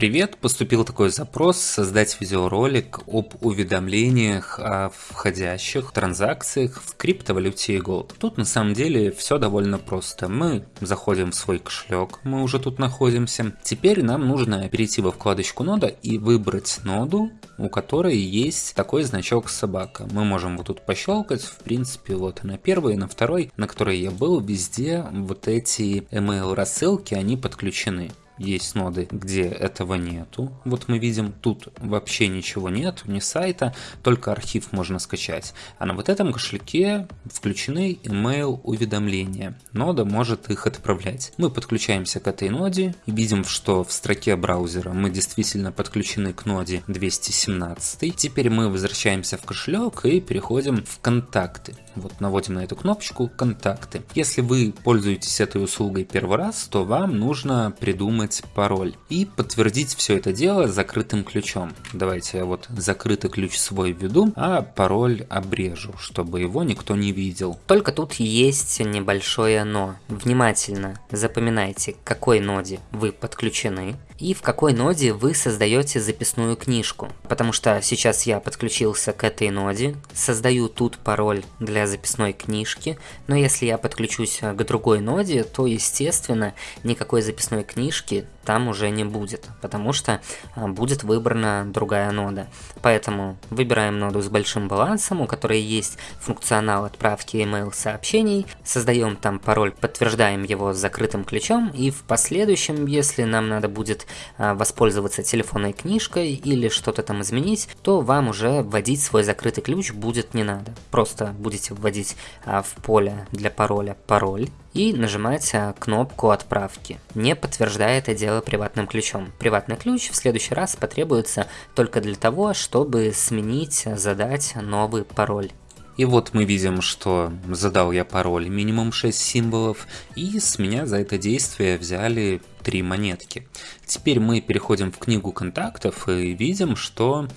Привет! Поступил такой запрос создать видеоролик об уведомлениях о входящих транзакциях в криптовалюте Gold. Тут на самом деле все довольно просто. Мы заходим в свой кошелек, мы уже тут находимся. Теперь нам нужно перейти во вкладочку нода и выбрать ноду, у которой есть такой значок собака. Мы можем вот тут пощелкать, в принципе, вот на первой, на второй, на которой я был, везде вот эти email рассылки, они подключены есть ноды, где этого нету. Вот мы видим, тут вообще ничего нет, ни сайта, только архив можно скачать. А на вот этом кошельке включены email уведомления. Нода может их отправлять. Мы подключаемся к этой ноде и видим, что в строке браузера мы действительно подключены к ноде 217. Теперь мы возвращаемся в кошелек и переходим в контакты. Вот наводим на эту кнопочку «Контакты». Если вы пользуетесь этой услугой первый раз, то вам нужно придумать пароль и подтвердить все это дело закрытым ключом. Давайте я вот закрытый ключ свой введу, а пароль обрежу, чтобы его никто не видел. Только тут есть небольшое но. Внимательно запоминайте, к какой ноде вы подключены, и в какой ноде вы создаете записную книжку. Потому что сейчас я подключился к этой ноде, создаю тут пароль для записной книжки, но если я подключусь к другой ноде, то естественно никакой записной книжки там уже не будет, потому что а, будет выбрана другая нода. Поэтому выбираем ноду с большим балансом, у которой есть функционал отправки email сообщений, создаем там пароль, подтверждаем его закрытым ключом, и в последующем, если нам надо будет а, воспользоваться телефонной книжкой или что-то там изменить, то вам уже вводить свой закрытый ключ будет не надо. Просто будете вводить а, в поле для пароля пароль и нажимать а, кнопку отправки. Не подтверждая это дело приватным ключом. Приватный ключ в следующий раз потребуется только для того, чтобы сменить, задать новый пароль. И вот мы видим, что задал я пароль минимум 6 символов, и с меня за это действие взяли 3 монетки. Теперь мы переходим в книгу контактов и видим, что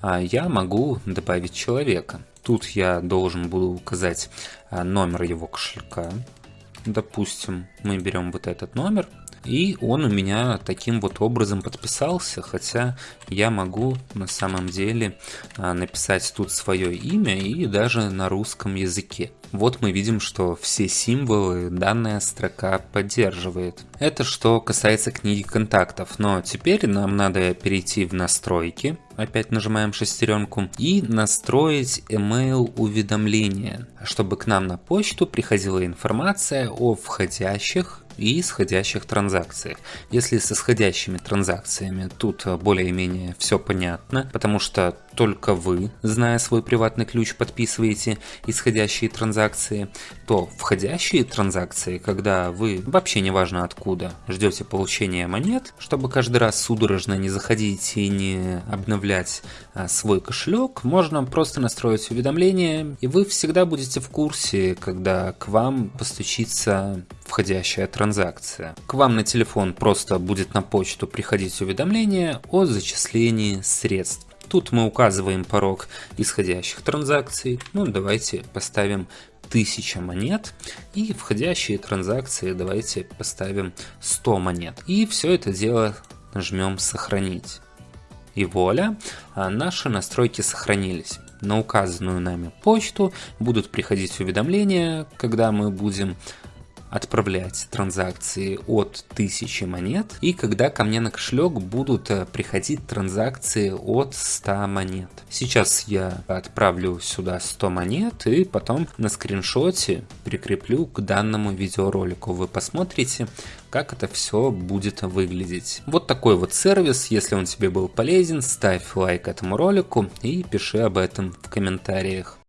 а, я могу добавить человека. Тут я должен буду указать а, номер его кошелька. Допустим, мы берем вот этот номер, и он у меня таким вот образом подписался, хотя я могу на самом деле а, написать тут свое имя и даже на русском языке. Вот мы видим, что все символы данная строка поддерживает. Это что касается книги контактов, но теперь нам надо перейти в настройки, опять нажимаем шестеренку, и настроить email уведомления, чтобы к нам на почту приходила информация о входящих и исходящих транзакциях. Если с исходящими транзакциями тут более-менее все понятно, потому что только вы, зная свой приватный ключ, подписываете исходящие транзакции, то входящие транзакции, когда вы, вообще неважно откуда, ждете получения монет, чтобы каждый раз судорожно не заходить и не обновлять а, свой кошелек, можно просто настроить уведомления, и вы всегда будете в курсе, когда к вам постучится входящая транзакция. К вам на телефон просто будет на почту приходить уведомление о зачислении средств. Тут мы указываем порог исходящих транзакций. Ну, давайте поставим 1000 монет. И входящие транзакции давайте поставим 100 монет. И все это дело нажмем «Сохранить». И вуаля, а наши настройки сохранились. На указанную нами почту будут приходить уведомления, когда мы будем отправлять транзакции от 1000 монет и когда ко мне на кошелек будут э, приходить транзакции от 100 монет. Сейчас я отправлю сюда 100 монет и потом на скриншоте прикреплю к данному видеоролику. Вы посмотрите, как это все будет выглядеть. Вот такой вот сервис, если он тебе был полезен, ставь лайк этому ролику и пиши об этом в комментариях.